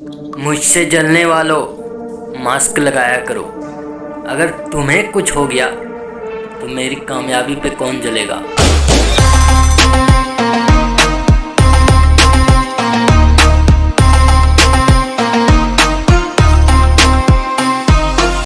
मुझसे जलने वालों मास्क लगाया करो। अगर तुम्हें कुछ हो गया तो मेरी कामयाबी पे कौन जलेगा?